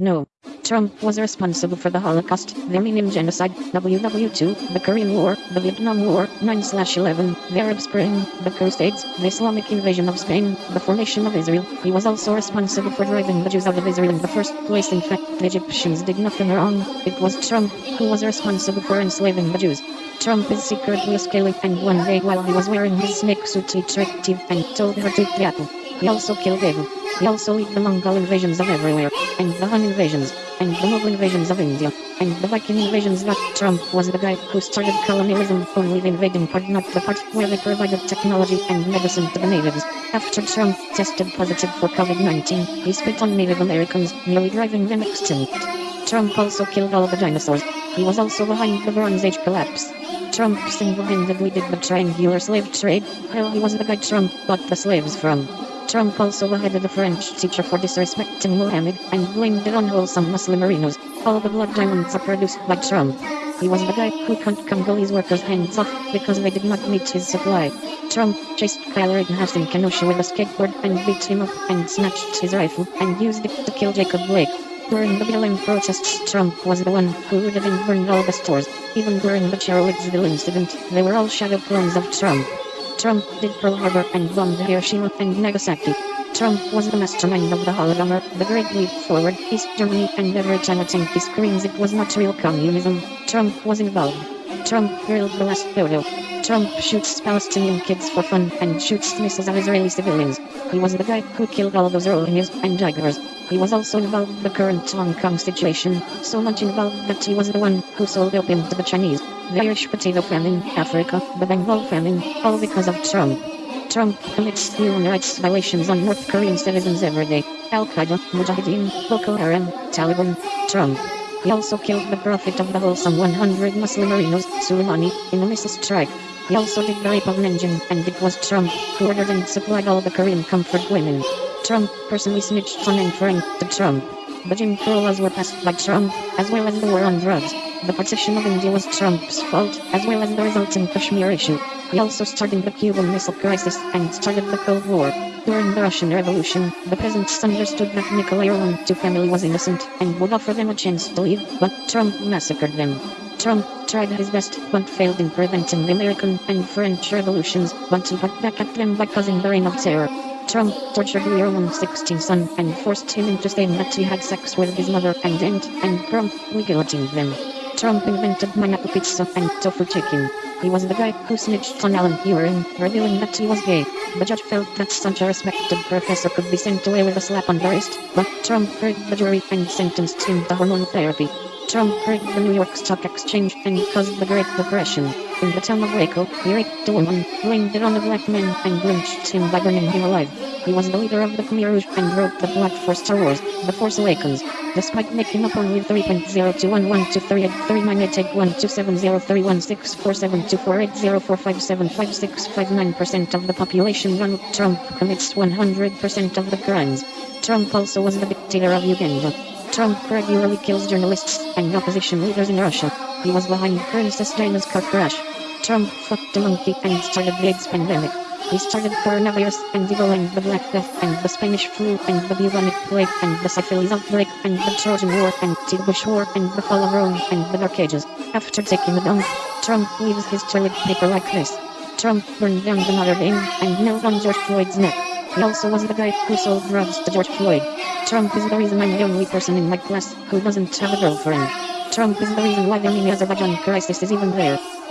No. Trump was responsible for the Holocaust, the Armenian Genocide, WW2, the Korean War, the Vietnam War, 9-11, the Arab Spring, the Crusades, the Islamic invasion of Spain, the formation of Israel. He was also responsible for driving the Jews out of Israel in the first place. In fact, the Egyptians did nothing wrong. It was Trump who was responsible for enslaving the Jews. Trump is secretly scaling and one day while he was wearing his snake suit he tricked Eve and told her to eat the apple. He also killed Abel. He also led the Mongol invasions of everywhere, and the Hun invasions, and the Mughal invasions of India, and the Viking invasions that Trump was the guy who started colonialism, only the invading part not the part where they provided technology and medicine to the natives. After Trump tested positive for COVID-19, he spit on Native Americans, nearly driving them extinct. Trump also killed all the dinosaurs. He was also behind the Bronze Age collapse. Trump single-handedly did the triangular slave trade, while he was the guy Trump bought the slaves from. Trump also beheaded a French teacher for disrespecting Muhammad and blamed it on wholesome Muslimerinos. All the blood diamonds are produced by Trump. He was the guy who cut Congolese workers' hands off because they did not meet his supply. Trump chased Kyle Rittenhouse in Kenosha with a skateboard and beat him up and snatched his rifle and used it to kill Jacob Blake. During the BLM protests, Trump was the one who looted and burned all the stores. Even during the Charlottesville incident, they were all shadow clones of Trump. Trump did Pearl Harbor and bombed Hiroshima and Nagasaki. Trump was the mastermind of the Holodomor, the Great Leap Forward, East Germany, and every a tanky screams it was not real communism, Trump was involved. Trump grilled the last photo. Trump shoots Palestinian kids for fun and shoots missiles at Israeli civilians. He was the guy who killed all those Rohingyas and Uyghurs. He was also involved in the current Hong Kong situation, so much involved that he was the one who sold opium to the Chinese. The Irish potato famine, Africa, the Bengal famine, all because of Trump. Trump commits human rights violations on North Korean citizens every day. Al-Qaeda, Mujahideen, Boko Haram, Taliban, Trump. He also killed the prophet of the wholesome 100 Muslimerinos, Soleimani, in a missile strike. He also did the rape of and it was Trump who ordered and supplied all the Korean comfort women. Trump personally snitched on and franked to Trump. The Jim Crow laws were passed by Trump, as well as the war on drugs. The partition of India was Trump's fault, as well as the resulting Kashmir issue. He also started the Cuban Missile Crisis and started the Cold War. During the Russian Revolution, the peasants understood that Nikolai II family was innocent and would offer them a chance to leave, but Trump massacred them. Trump tried his best but failed in preventing the American and French revolutions, but he got back at them by causing the reign of terror. Trump tortured Leroman's 16 son and forced him into saying that he had sex with his mother and aunt and promptly guillotined them. Trump invented Manako pizza and tofu chicken. He was the guy who snitched on Alan Turing, revealing that he was gay. The judge felt that such a respected professor could be sent away with a slap on the wrist, but Trump heard the jury and sentenced him to hormone therapy. Trump hurt the New York Stock Exchange and caused the Great Depression. In the town of Waco, he raped a woman, blamed it on a black man, and lynched him by burning him alive. He was the leader of the Khmer Rouge and wrote the plot for Star Wars, The Force Awakens. Despite making up only 3.0211238831270472480457256569% of the population Donald Trump commits 100% of the crimes. Trump also was the dictator of Uganda. Trump regularly kills journalists and opposition leaders in Russia. He was behind Princess Diana's car crash. Trump fucked a monkey and started the AIDS pandemic. He started coronavirus and Ebola and the Black Death and the Spanish flu and the bubonic plague and the syphilis outbreak and the Trojan War and the Bush War and the fall of Rome and the Dark Ages. After taking the dump, Trump leaves his toilet paper like this. Trump burned down the Notre Dame and knelt on George Floyd's neck. He also was the guy who sold drugs to George Floyd. Trump is the reason I'm the only person in my class who doesn't have a girlfriend. Trump is the reason why the Armenia-Azerbaijan crisis is even there.